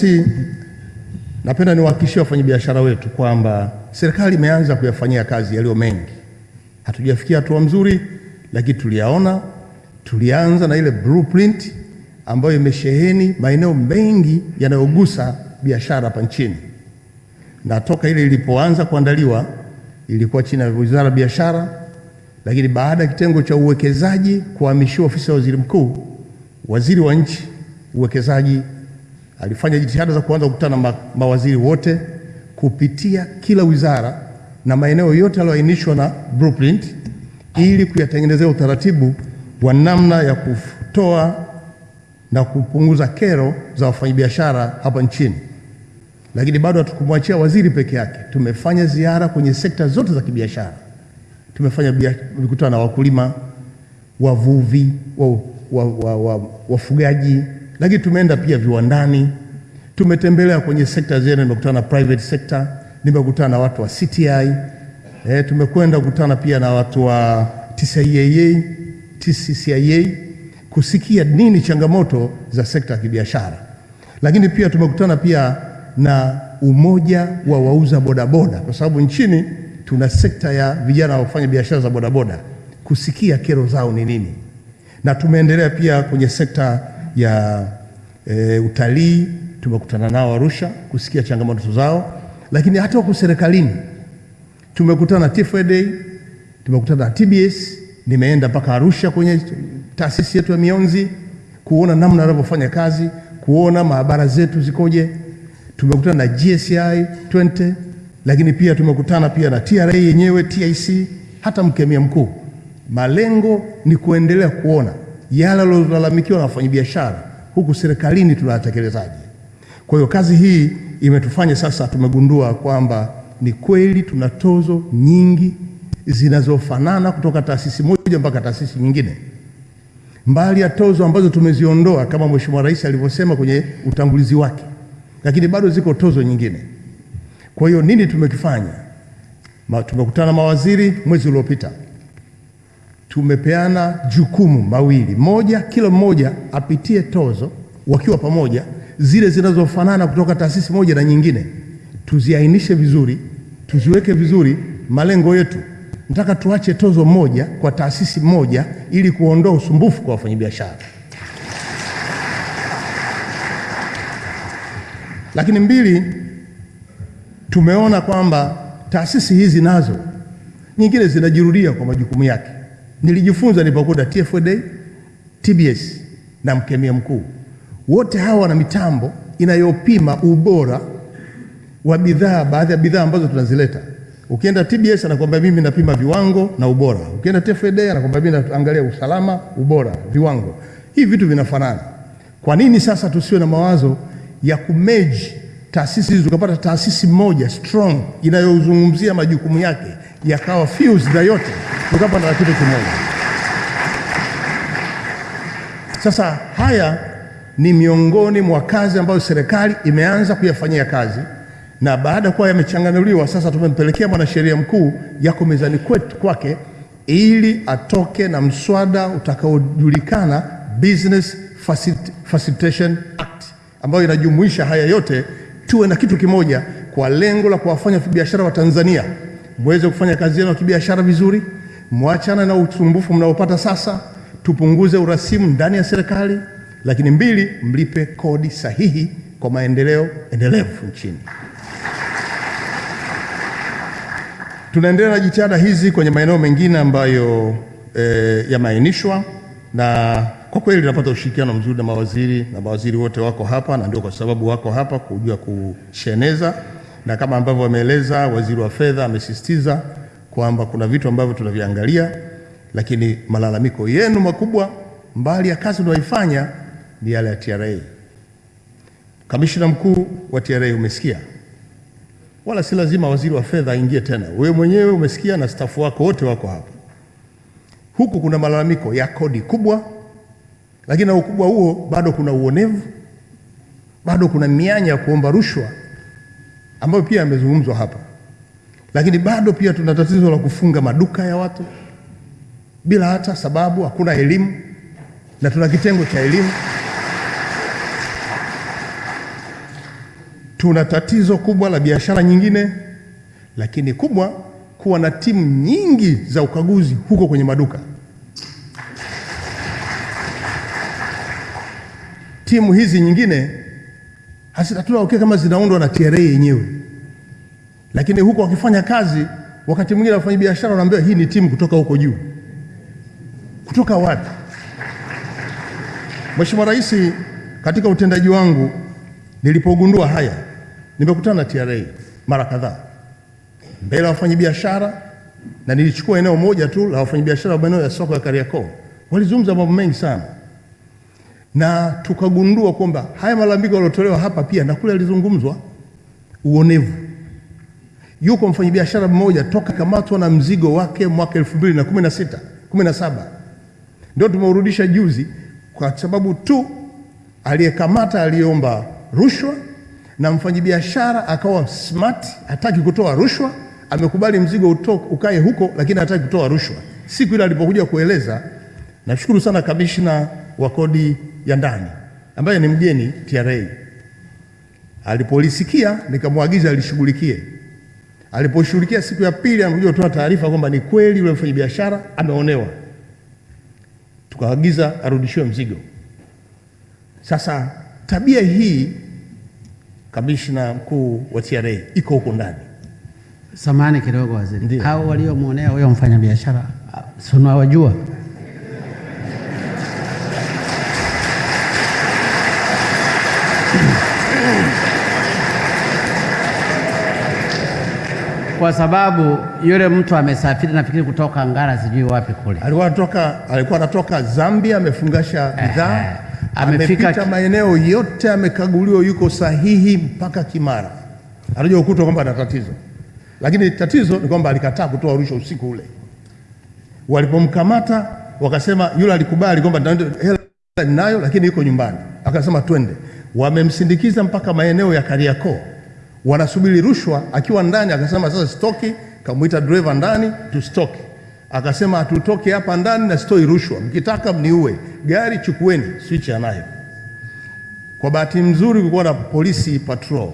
Si, napenda niwahakikishie wafanyabiashara wetu kwamba serikali imeanza kuyafanyia kazi yaliyo mengi. Hatujafikia hatua mzuri, lakini tuliyaona. Tulianza na ile blueprint ambayo imesheheni maeneo mengi yanayogusa biashara hapa nchini, na toka ile ilipoanza kuandaliwa ilikuwa chini ya Wizara ya Biashara, lakini baada ya kitengo cha uwekezaji kuhamishiwa ofisi ya waziri mkuu, waziri wa nchi uwekezaji alifanya jitihada za kuanza kukutana na ma mawaziri wote kupitia kila wizara na maeneo yote yaliyoainishwa na blueprint ili kuyatengenezea utaratibu wa namna ya kutoa na kupunguza kero za wafanyabiashara hapa nchini. Lakini bado hatukumwachia waziri peke yake. Tumefanya ziara kwenye sekta zote za kibiashara. Tumefanya mikutano na wakulima, wavuvi, wafugaji wa, wa, wa, lakini tumeenda pia viwandani, tumetembelea kwenye sekta zenu, nimekutana na private sector, nimekutana na watu wa CTI eh, tumekwenda kukutana pia na watu wa TCCIA, TCCIA kusikia nini changamoto za sekta ya kibiashara, lakini pia tumekutana pia na umoja wa wauza bodaboda, kwa sababu nchini tuna sekta ya vijana wafanya biashara za bodaboda, kusikia kero zao ni nini, na tumeendelea pia kwenye sekta ya e, utalii tumekutana nao Arusha kusikia changamoto zao, lakini hata huko serikalini tumekutana na TFDA, tumekutana na TBS. Nimeenda mpaka Arusha kwenye taasisi yetu ya mionzi kuona namna wanavyofanya kazi, kuona maabara zetu zikoje. Tumekutana na GSI 20 lakini pia tumekutana pia na TRA yenyewe, TIC, hata mkemia mkuu. Malengo ni kuendelea kuona yale yaliyolalamikiwa na wafanyabiashara huku serikalini tunayatekelezaje. Kwa hiyo kazi hii imetufanya sasa, tumegundua kwamba ni kweli tuna tozo nyingi zinazofanana kutoka taasisi moja mpaka taasisi nyingine, mbali ya tozo ambazo tumeziondoa kama Mheshimiwa Rais alivyosema kwenye utangulizi wake, lakini bado ziko tozo nyingine. Kwa hiyo nini tumekifanya? Tumekutana mawaziri mwezi uliopita tumepeana jukumu mawili, moja, kila mmoja apitie tozo wakiwa pamoja, zile zinazofanana kutoka taasisi moja na nyingine, tuziainishe vizuri, tuziweke vizuri. Malengo yetu nataka tuache tozo moja kwa taasisi moja, ili kuondoa usumbufu kwa wafanyabiashara. Lakini mbili, tumeona kwamba taasisi hizi nazo nyingine zinajirudia kwa majukumu yake. Nilijifunza nilipokuta TFDA, TBS na mkemia mkuu, wote hawa wana mitambo inayopima ubora wa bidhaa, baadhi ya bidhaa ambazo tunazileta. Ukienda TBS anakwambia mimi napima viwango na ubora, ukienda TFDA anakwambia mimi naangalia usalama, ubora, viwango. Hivi vitu vinafanana. Kwa nini sasa tusiwe na mawazo ya kumeji taasisi hizi tukapata taasisi moja strong inayozungumzia majukumu yake yakawa fused na yote tukapata na kitu kimoja. Sasa haya ni miongoni mwa kazi ambayo serikali imeanza kuyafanyia kazi, na baada ya kuwa yamechanganuliwa, sasa tumempelekea mwanasheria mkuu, yako mezani kwetu kwake, ili atoke na mswada utakaojulikana Business Facilitation Act, ambayo inajumuisha haya yote, tuwe na kitu kimoja kwa lengo la kuwafanya biashara wa Tanzania mweze kufanya kazi yenu ya kibiashara vizuri, mwachana na usumbufu mnaopata sasa, tupunguze urasimu ndani ya serikali, lakini mbili, mlipe kodi sahihi kwa maendeleo endelevu nchini. Tunaendelea na jitihada hizi kwenye maeneo mengine ambayo e, yameainishwa na kwa kweli tunapata ushirikiano mzuri na mawaziri na mawaziri wote wako hapa, na ndio kwa sababu wako hapa kujua kusheneza na kama ambavyo wameeleza, waziri wa fedha amesisitiza kwamba kuna vitu ambavyo tunaviangalia, lakini malalamiko yenu makubwa mbali ya kazi unayoifanya ni yale ya TRA. Kamishina mkuu wa TRA umesikia, wala si lazima waziri wa fedha aingie tena, wewe mwenyewe umesikia na stafu wako wote wako hapa. Huku kuna malalamiko ya kodi kubwa, lakini na ukubwa huo bado kuna uonevu, bado kuna mianya ya kuomba rushwa ambayo pia yamezungumzwa hapa, lakini bado pia tuna tatizo la kufunga maduka ya watu bila hata sababu, hakuna elimu, na tuna kitengo cha elimu. Tuna tatizo kubwa la biashara nyingine, lakini kubwa kuwa na timu nyingi za ukaguzi huko kwenye maduka. Timu hizi nyingine hatuna okay kama zinaundwa na TRA yenyewe, lakini huko wakifanya kazi, wakati mwingine wafanya biashara wanaambiwa hii ni timu kutoka huko juu. Kutoka wapi? Mheshimiwa Rais, katika utendaji wangu nilipogundua haya, nimekutana na TRA mara kadhaa mbele ya wafanyabiashara, na nilichukua eneo moja tu la wafanyabiashara wa maeneo ya soko ya Kariakoo. Walizungumza mambo mengi sana, na tukagundua kwamba haya malalamiko yaliyotolewa hapa pia na kule yalizungumzwa. Uonevu. Yuko mfanyabiashara mmoja toka kamatwa na mzigo wake mwaka 2016 17 ndio tumeurudisha juzi, kwa sababu tu aliyekamata aliomba rushwa na mfanyabiashara akawa smart, hataki kutoa rushwa, amekubali mzigo utoke, ukae huko, lakini hataki kutoa rushwa. Siku ile alipokuja kueleza, nashukuru sana kamishna wa kodi ya ndani ambaye ni mgeni TRA, alipolisikia nikamwagiza alishughulikie. Aliposhughulikia siku ya pili, anakuja kutoa taarifa kwamba ni kweli yule mfanyabiashara ameonewa, tukaagiza arudishiwe mzigo. Sasa tabia hii kamishna mkuu wa TRA iko huko ndani. Samani kidogo waziri, hao waliomwonea huyo mfanyabiashara si unawajua? Kwa sababu yule mtu amesafiri nafikiri kutoka Ngara sijui wapi kule. Alikuwa anatoka, alikuwa anatoka Zambia, amefungasha bidhaa. Amefika amepita maeneo yote, amekaguliwa, yuko sahihi mpaka Kimara. Anajua ukuta kwamba ana tatizo, lakini tatizo ni kwamba alikataa kutoa rushwa usiku ule. Walipomkamata wakasema yule alikubali kwamba hela ninayo, lakini yuko nyumbani. Akasema twende. Wamemsindikiza mpaka maeneo ya Kariakoo, wanasubiri rushwa. Akiwa ndani akasema sasa sitoki, kamwita dereva ndani tusitoki, Akasema hatutoki hapa ndani na sitoi rushwa, mkitaka mniue, gari chukueni, switch anayo. Kwa bahati mzuri kulikuwa na polisi patrol,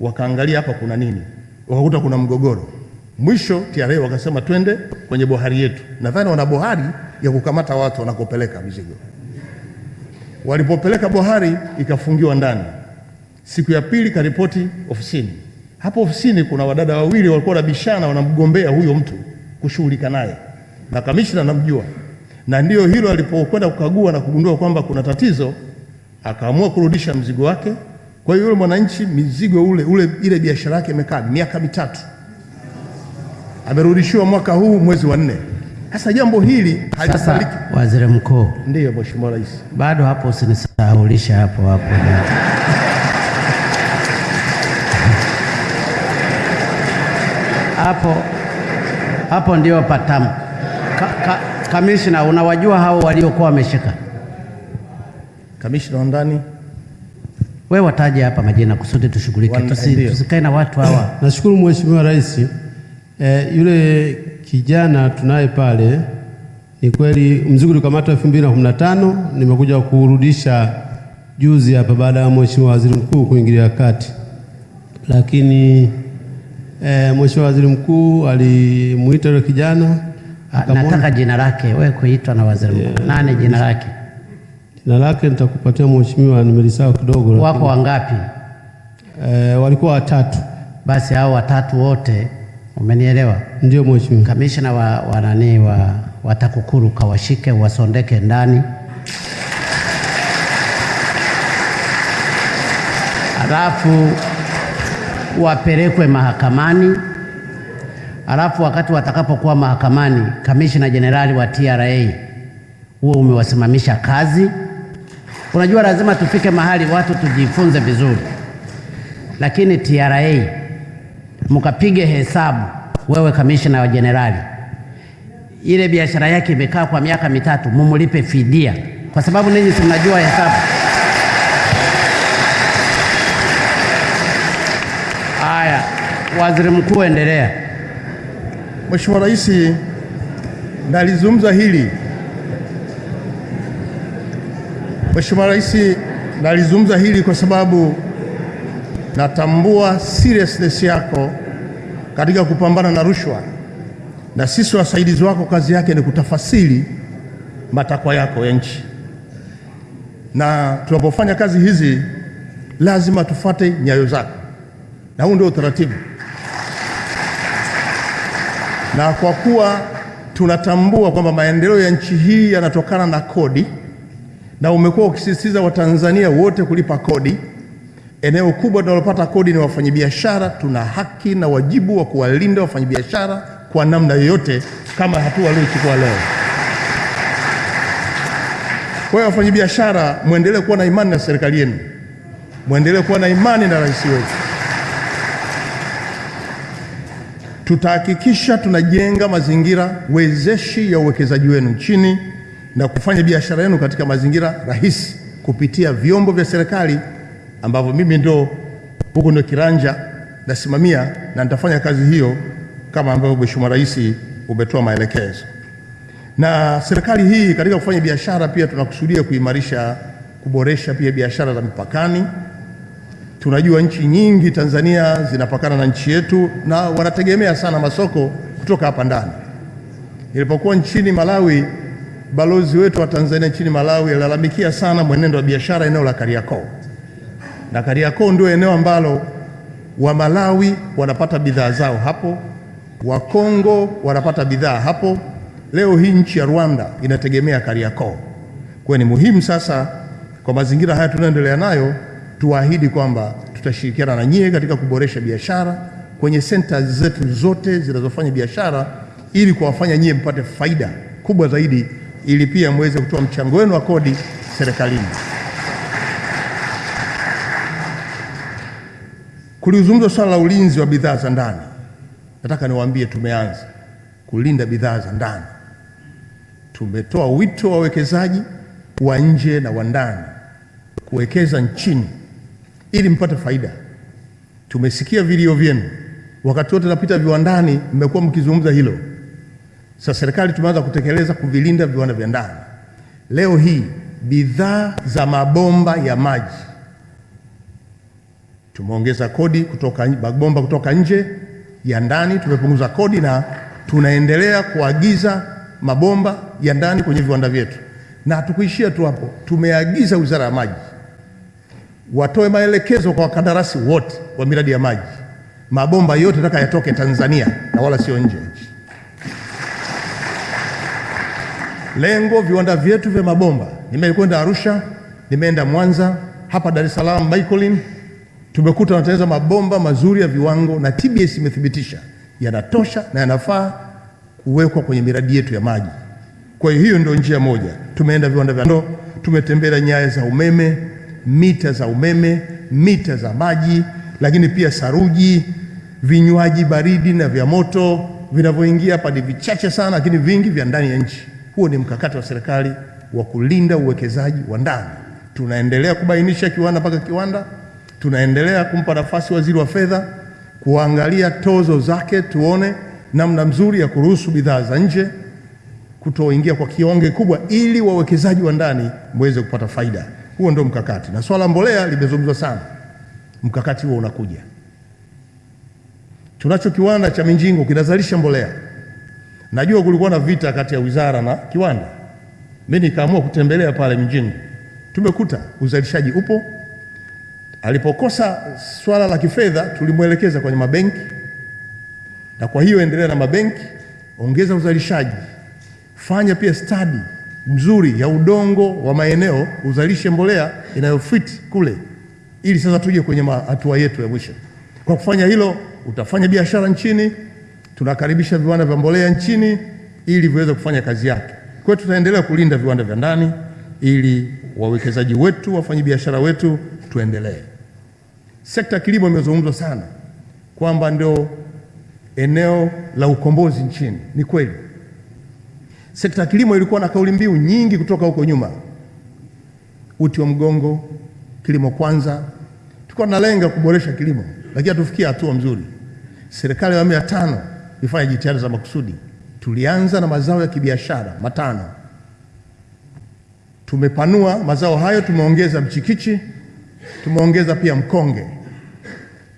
wakaangalia hapa kuna nini, wakakuta kuna mgogoro. Mwisho TRA wakasema twende kwenye bohari yetu. Nadhani wana bohari ya kukamata watu wanakopeleka mizigo. Walipopeleka bohari ikafungiwa ndani. Siku ya pili karipoti ofisini. Hapo ofisini kuna wadada wawili walikuwa wanabishana, wanamgombea huyo mtu kushughulika naye, na kamishna namjua, na ndio hilo alipokwenda kukagua na kugundua kwamba kuna tatizo, akaamua kurudisha mzigo wake. Kwa hiyo yule mwananchi mizigo ule, ule ile biashara yake imekaa miaka mitatu, amerudishiwa mwaka huu mwezi wa nne. Sasa jambo hili halikubaliki. Waziri mkuu, Ndiyo Mheshimiwa Rais. bado hapo usinisahaulisha hapo hapo. Hapo hapo ndio patamu. Ka, ka, kamishna, unawajua hao waliokuwa wameshika? Kamishna wa ndani Wewe wataje hapa majina kusudi tushughulike, tusikae na watu hawa. Nashukuru Mheshimiwa Rais. Eh, yule kijana tunaye pale, ni kweli mzigo ulikamatwa 2015 nimekuja kurudisha juzi hapa baada ya Mheshimiwa Waziri Mkuu kuingilia kati, lakini eh, Mheshimiwa Waziri Mkuu alimuita yule kijana Ah, akamwona- Nataka jina lake, wewe kuitwa na waziri mkuu. Nani jina lake? jina lake nitakupatia Mheshimiwa, nimelisahau kidogo, Wako wangapi? E, walikuwa watatu. Basi hao watatu wote, umenielewa? Ndio Mheshimiwa. Kamishna wa, wa nani wa, wa TAKUKURU kawashike wasondeke ndani, alafu wapelekwe mahakamani, alafu wakati watakapokuwa mahakamani, kamishina jenerali wa TRA huo umewasimamisha kazi. Unajua, lazima tufike mahali watu tujifunze vizuri, lakini TRA mkapige hesabu, wewe kamishina wa jenerali, ile biashara yake imekaa kwa miaka mitatu, mumulipe fidia, kwa sababu ninyi si mnajua hesabu. Haya, waziri mkuu, endelea. Mheshimiwa Rais, nalizungumza hili. Mheshimiwa Rais, nalizungumza hili kwa sababu natambua seriousness yako katika kupambana na rushwa, na sisi wasaidizi wako kazi yake ni kutafasiri matakwa yako ya nchi, na tunapofanya kazi hizi lazima tufate nyayo zako, na huu ndio utaratibu. Na kwa kuwa tunatambua kwamba maendeleo ya nchi hii yanatokana na kodi, na umekuwa ukisisitiza Watanzania wote kulipa kodi, eneo kubwa tunalopata kodi ni wafanyabiashara. Tuna haki na wajibu wa kuwalinda wafanyabiashara kwa namna yoyote, kama hatua waliochukua leo. Kwa hiyo wafanyabiashara, mwendelee kuwa na imani na serikali yenu, mwendelee kuwa na imani na rais wetu. Tutahakikisha tunajenga mazingira wezeshi ya uwekezaji wenu nchini na kufanya biashara yenu katika mazingira rahisi kupitia vyombo vya serikali ambavyo mimi ndo huko ndio kiranja nasimamia, na nitafanya kazi hiyo kama ambavyo Mheshimiwa Rais umetoa maelekezo. Na serikali hii katika kufanya biashara pia tunakusudia kuimarisha, kuboresha pia biashara za mipakani. Tunajua nchi nyingi Tanzania zinapakana na nchi yetu na wanategemea sana masoko kutoka hapa ndani. Nilipokuwa nchini Malawi, balozi wetu wa Tanzania nchini Malawi alilalamikia sana mwenendo wa biashara eneo la Kariakoo, na Kariakoo ndio eneo ambalo wa Malawi wanapata bidhaa zao hapo, wa Kongo wanapata bidhaa hapo. Leo hii nchi ya Rwanda inategemea Kariakoo. Kwa ni muhimu sasa, kwa mazingira haya tunayoendelea nayo, tuahidi kwamba tutashirikiana na nyie katika kuboresha biashara kwenye senta zetu zote zinazofanya biashara, ili kuwafanya nyie mpate faida kubwa zaidi, ili pia mweze kutoa mchango wenu wa kodi serikalini. Kulizungumzwa swala la ulinzi wa bidhaa za ndani. Nataka niwaambie, tumeanza kulinda bidhaa za ndani. Tumetoa wito wa wawekezaji wa nje na wa ndani kuwekeza nchini ili mpate faida. Tumesikia vilio vyenu, wakati wote napita viwandani, mmekuwa mkizungumza hilo. Sasa serikali tumeanza kutekeleza kuvilinda viwanda vya ndani. Leo hii bidhaa za mabomba ya maji tumeongeza kodi kutoka mabomba kutoka nje ya ndani, tumepunguza kodi na tunaendelea kuagiza mabomba ya ndani kwenye viwanda vyetu, na hatukuishia tu hapo. Tumeagiza Wizara ya Maji watoe maelekezo kwa wakandarasi wote wa miradi ya maji, mabomba yote nataka yatoke Tanzania na wala sio nje ya nchi. Lengo viwanda vyetu vya mabomba, nimekwenda Arusha, nimeenda Mwanza, hapa Dar es Salaam Baikolin, tumekuta wanatengeneza mabomba mazuri ya viwango na TBS imethibitisha yanatosha na yanafaa kuwekwa kwenye miradi yetu ya maji. Kwa hiyo ndio njia moja. Tumeenda viwanda vya ndo, tumetembelea nyaya za umeme, mita za umeme, mita za maji, lakini pia saruji, vinywaji baridi na vya moto vinavyoingia hapa ni vichache sana, lakini vingi vya ndani ya nchi. Huo ni mkakati wa serikali wa kulinda uwekezaji wa ndani. Tunaendelea kubainisha kiwanda mpaka kiwanda, tunaendelea kumpa nafasi waziri wa fedha kuangalia tozo zake, tuone namna mzuri ya kuruhusu bidhaa za nje kutoingia kwa kionge kubwa, ili wawekezaji wa ndani mweze kupata faida. Huo ndio mkakati, na swala mbolea limezungumzwa sana. Mkakati huo unakuja. Tunacho kiwanda cha Minjingo kinazalisha mbolea. Najua kulikuwa na vita kati ya wizara na kiwanda, mimi nikaamua kutembelea pale Minjingo, tumekuta uzalishaji upo. Alipokosa swala la kifedha, tulimwelekeza kwenye mabenki, na kwa hiyo endelea na mabenki, ongeza uzalishaji, fanya pia stadi mzuri ya udongo wa maeneo, uzalishe mbolea inayofiti kule, ili sasa tuje kwenye hatua yetu ya mwisho. Kwa kufanya hilo, utafanya biashara nchini, tunakaribisha viwanda vya mbolea nchini ili viweze kufanya kazi yake. Kwa hiyo tutaendelea kulinda viwanda vya ndani ili wawekezaji wetu, wafanyabiashara wetu tuendelee. Sekta ya kilimo imezungumzwa sana kwamba ndio eneo la ukombozi nchini. Ni kweli, sekta ya kilimo ilikuwa na kauli mbiu nyingi kutoka huko nyuma, uti wa mgongo, kilimo kwanza. Tulikuwa tunalenga kuboresha kilimo, lakini hatufikia hatua mzuri. Serikali ya awamu ya tano ifanye jitihada za makusudi. Tulianza na mazao ya kibiashara matano, tumepanua mazao hayo, tumeongeza mchikichi, tumeongeza pia mkonge.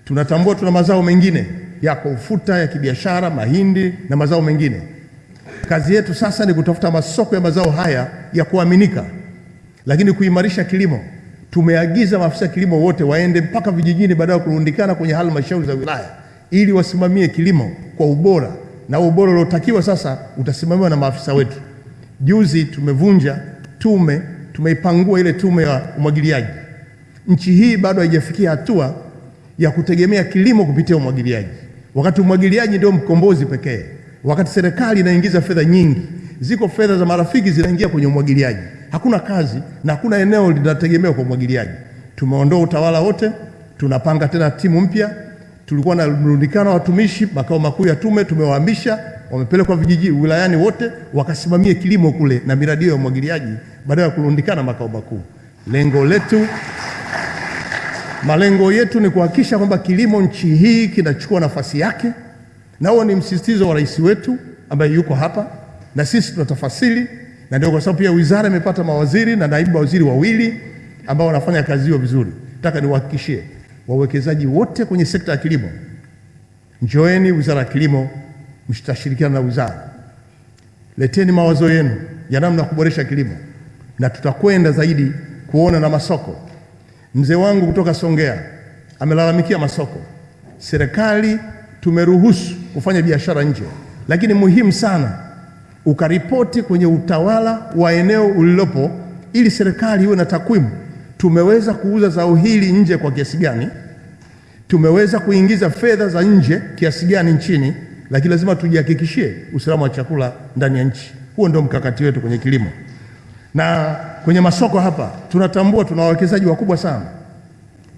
Tunatambua tuna mazao mengine yako ufuta ya kibiashara, mahindi na mazao mengine. Kazi yetu sasa ni kutafuta masoko ya mazao haya ya kuaminika, lakini kuimarisha kilimo. Tumeagiza maafisa kilimo wote waende mpaka vijijini baada ya kurundikana kwenye halmashauri za wilaya ili wasimamie kilimo kwa ubora, na ubora uliotakiwa sasa utasimamiwa na maafisa wetu. Juzi tumevunja tume, tumeipangua ile tume ya umwagiliaji. Nchi hii bado haijafikia hatua ya kutegemea kilimo kupitia umwagiliaji, wakati umwagiliaji ndio mkombozi pekee, wakati serikali inaingiza fedha nyingi. Ziko fedha za marafiki zinaingia kwenye umwagiliaji, hakuna kazi na hakuna eneo linategemewa kwa umwagiliaji. Tumeondoa utawala wote, tunapanga tena timu mpya. Tulikuwa na mrundikano wa watumishi makao makuu ya tume, tumewahamisha wamepelekwa vijiji wilayani wote wakasimamie kilimo kule na miradi ya umwagiliaji badala ya kurundikana makao makuu. Lengo letu malengo yetu ni kuhakikisha kwamba kilimo nchi hii kinachukua nafasi yake, na huo ni msisitizo wa rais wetu ambaye yuko hapa, na sisi tunatafasiri, na ndio kwa sababu pia wizara imepata mawaziri na naibu mawaziri wawili ambao wanafanya kazi hiyo vizuri. Nataka niwahakikishie wawekezaji wote kwenye sekta ya kilimo, njoeni wizara ya kilimo, mtashirikiana na wizara, leteni mawazo yenu ya namna ya kuboresha kilimo, na tutakwenda zaidi kuona na masoko. Mzee wangu kutoka Songea amelalamikia masoko. Serikali tumeruhusu kufanya biashara nje, lakini muhimu sana ukaripoti kwenye utawala wa eneo ulilopo, ili serikali iwe na takwimu. Tumeweza kuuza zao hili nje kwa kiasi gani? Tumeweza kuingiza fedha za nje kiasi gani nchini? Lakini lazima tujihakikishie usalama wa chakula ndani ya nchi. Huo ndio mkakati wetu kwenye kilimo na kwenye masoko hapa tunatambua tuna wawekezaji wakubwa sana.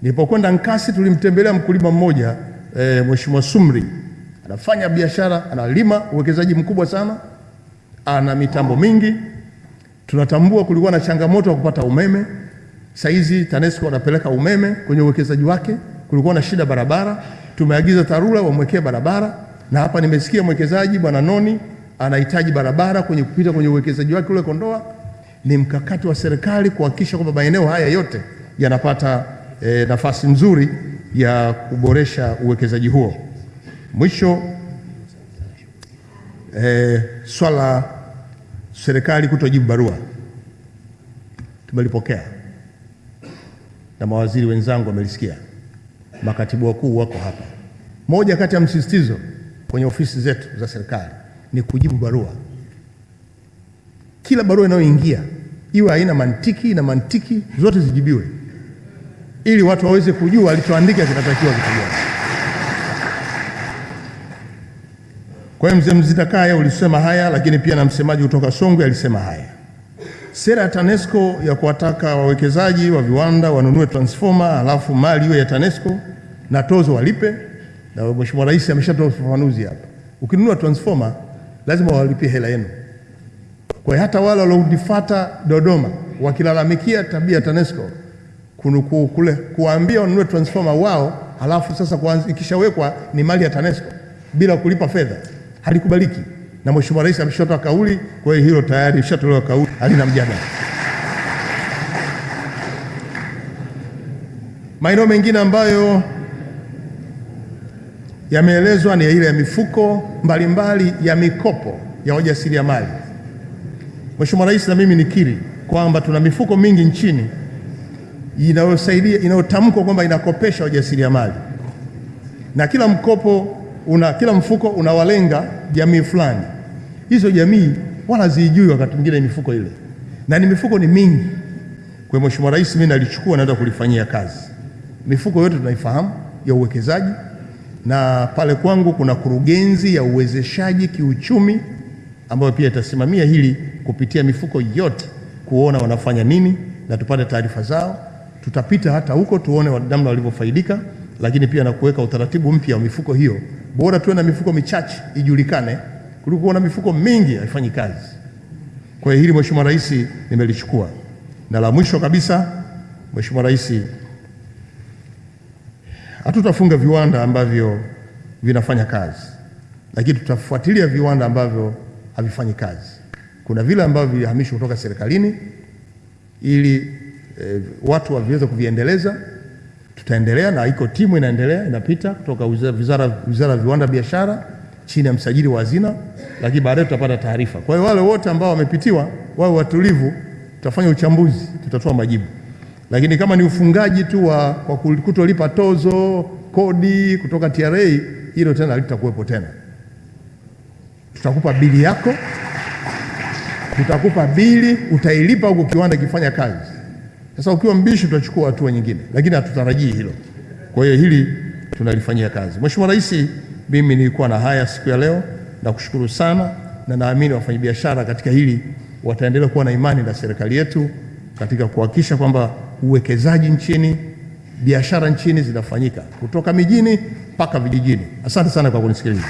Nilipokwenda Nkasi tulimtembelea mkulima mmoja e, Mheshimiwa Sumri anafanya biashara, analima, uwekezaji mkubwa sana, ana mitambo mingi. Tunatambua kulikuwa na changamoto ya kupata umeme. Saizi TANESCO anapeleka umeme kwenye uwekezaji wake. Kulikuwa na shida barabara, tumeagiza TARURA wamwekee barabara, na hapa nimesikia mwekezaji bwana Noni anahitaji barabara kwenye kupita kwenye uwekezaji wake ule Kondoa ni mkakati wa serikali kuhakikisha kwamba maeneo haya yote yanapata e, nafasi nzuri ya kuboresha uwekezaji huo. Mwisho, e, swala serikali kutojibu barua. Tumelipokea. Na mawaziri wenzangu wamelisikia, makatibu wakuu wako hapa. Moja kati ya msisitizo kwenye ofisi zetu za serikali ni kujibu barua. Kila barua inayoingia iwe haina mantiki na mantiki zote zijibiwe, ili watu waweze kujua alichoandika kinatakiwa kitu. Kwa hiyo mzee Mzita Kaya ulisema haya, lakini pia na msemaji kutoka Songwe alisema haya. Sera ya TANESCO ya kuwataka wawekezaji wa viwanda wanunue transformer, alafu mali iwe ya TANESCO na tozo walipe, na Mheshimiwa Rais ameshatoa ufafanuzi hapa. Ukinunua transformer lazima walipie hela yenu. Kwa hiyo hata wale walionifuata Dodoma wakilalamikia tabia ya TANESCO kunuku kule kuwaambia wanunue transformer wao, halafu sasa ikishawekwa ni mali ya TANESCO bila kulipa fedha, halikubaliki. Na Mheshimiwa Rais ameshatoa kauli, kwa hiyo hilo tayari ishatolewa kauli, halina mjadala. Maeneo mengine ambayo yameelezwa ni ile ya mifuko mbalimbali mbali ya mikopo ya wajasiriamali. Mheshimiwa Rais, na mimi nikiri kwamba tuna mifuko mingi nchini inayosaidia inayotamkwa kwamba inakopesha wajasiriamali, na kila mkopo una, kila mfuko unawalenga jamii fulani. Hizo jamii wala zijui wakati mwingine mifuko ile, na ni mifuko ni mingi. Kwa Mheshimiwa Rais, mimi nalichukua naenda kulifanyia kazi. Mifuko yote tunaifahamu ya uwekezaji, na pale kwangu kuna kurugenzi ya uwezeshaji kiuchumi ambayo pia itasimamia hili kupitia mifuko yote kuona wanafanya nini na tupate taarifa zao. Tutapita hata huko tuone namna walivyofaidika, lakini pia na kuweka utaratibu mpya wa mifuko hiyo. Bora tuwe na mifuko michache ijulikane kuliko kuwa na mifuko mingi haifanyi kazi. Kwa hiyo hili Mheshimiwa Rais nimelichukua, na la mwisho kabisa, Mheshimiwa Rais, hatutafunga viwanda ambavyo vinafanya kazi, lakini tutafuatilia viwanda ambavyo havifanyi kazi. Kuna vile ambavyo vilihamishwa kutoka serikalini ili e, watu waviweze kuviendeleza, Tutaendelea na iko timu inaendelea inapita kutoka wizara, wizara, wizara ya viwanda biashara chini ya msajili wa hazina, lakini baadaye tutapata taarifa. Kwa hiyo wale wote ambao wamepitiwa wawe watulivu, tutafanya uchambuzi, tutatoa majibu. Lakini kama ni ufungaji tu wa kwa kutolipa tozo, kodi kutoka TRA, hilo tena halitakuwepo tena. Tutakupa bili yako, tutakupa bili, utailipa huko kiwanda kifanya kazi. Sasa ukiwa mbishi, tutachukua hatua nyingine, lakini hatutarajii hilo. Kwa hiyo hili tunalifanyia kazi. Mheshimiwa Rais, mimi nilikuwa na haya siku ya leo, nakushukuru sana, na naamini wafanyabiashara katika hili wataendelea kuwa na imani na serikali yetu katika kuhakikisha kwamba uwekezaji nchini, biashara nchini zinafanyika kutoka mijini mpaka vijijini. Asante sana kwa kunisikiliza.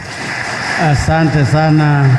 Asante sana